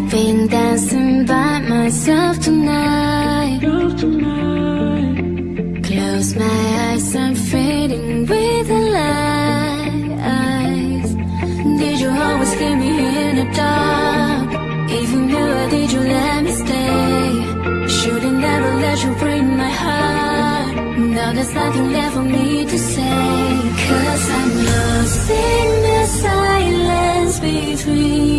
I've been dancing by myself tonight Close my eyes, I'm fading with the lights Did you always leave me in the dark? Even though did you let me stay? Should've never let you break my heart Now there's nothing left for me to say Cause I'm lost in the silence between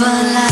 never lie.